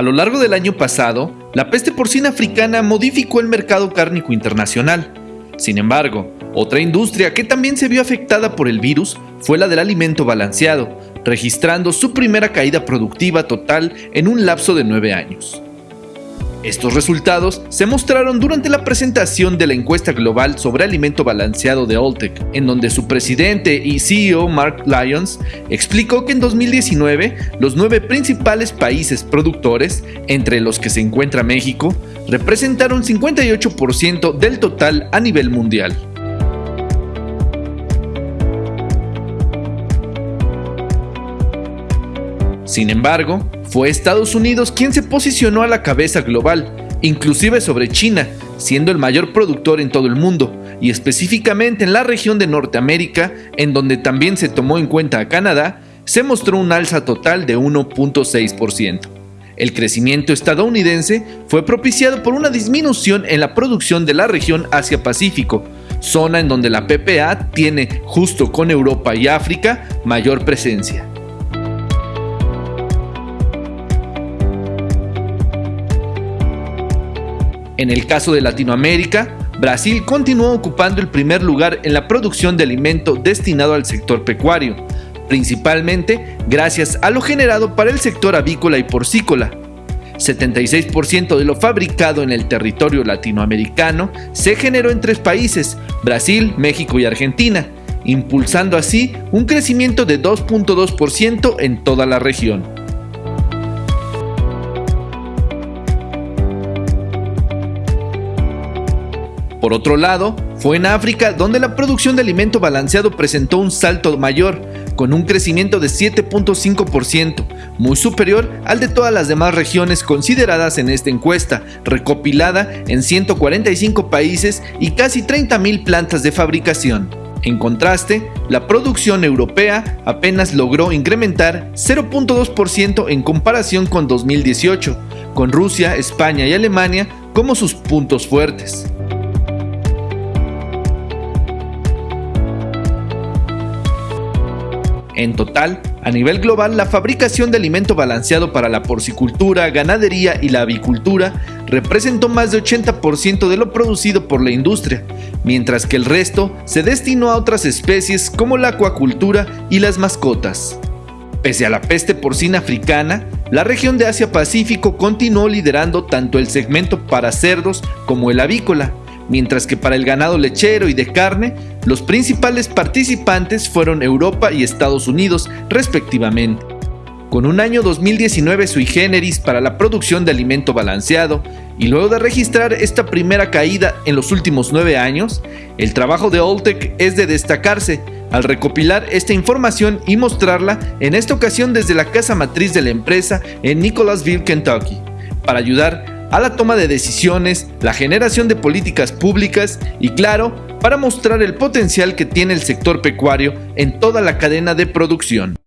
A lo largo del año pasado, la peste porcina africana modificó el mercado cárnico internacional. Sin embargo, otra industria que también se vio afectada por el virus fue la del alimento balanceado, registrando su primera caída productiva total en un lapso de nueve años. Estos resultados se mostraron durante la presentación de la encuesta global sobre alimento balanceado de Oltec, en donde su presidente y CEO Mark Lyons explicó que en 2019 los nueve principales países productores, entre los que se encuentra México, representaron 58% del total a nivel mundial. Sin embargo, fue Estados Unidos quien se posicionó a la cabeza global, inclusive sobre China, siendo el mayor productor en todo el mundo, y específicamente en la región de Norteamérica, en donde también se tomó en cuenta a Canadá, se mostró un alza total de 1.6%. El crecimiento estadounidense fue propiciado por una disminución en la producción de la región Asia-Pacífico, zona en donde la PPA tiene, justo con Europa y África, mayor presencia. En el caso de Latinoamérica, Brasil continuó ocupando el primer lugar en la producción de alimento destinado al sector pecuario, principalmente gracias a lo generado para el sector avícola y porcícola. 76% de lo fabricado en el territorio latinoamericano se generó en tres países, Brasil, México y Argentina, impulsando así un crecimiento de 2.2% en toda la región. Por otro lado, fue en África donde la producción de alimento balanceado presentó un salto mayor, con un crecimiento de 7.5%, muy superior al de todas las demás regiones consideradas en esta encuesta, recopilada en 145 países y casi 30.000 plantas de fabricación. En contraste, la producción europea apenas logró incrementar 0.2% en comparación con 2018, con Rusia, España y Alemania como sus puntos fuertes. En total, a nivel global, la fabricación de alimento balanceado para la porcicultura, ganadería y la avicultura representó más de 80% de lo producido por la industria, mientras que el resto se destinó a otras especies como la acuacultura y las mascotas. Pese a la peste porcina africana, la región de Asia-Pacífico continuó liderando tanto el segmento para cerdos como el avícola, mientras que para el ganado lechero y de carne, los principales participantes fueron Europa y Estados Unidos, respectivamente. Con un año 2019 sui generis para la producción de alimento balanceado, y luego de registrar esta primera caída en los últimos nueve años, el trabajo de Oltec es de destacarse al recopilar esta información y mostrarla en esta ocasión desde la casa matriz de la empresa en Nicholasville, Kentucky, para ayudar a la toma de decisiones, la generación de políticas públicas y claro, para mostrar el potencial que tiene el sector pecuario en toda la cadena de producción.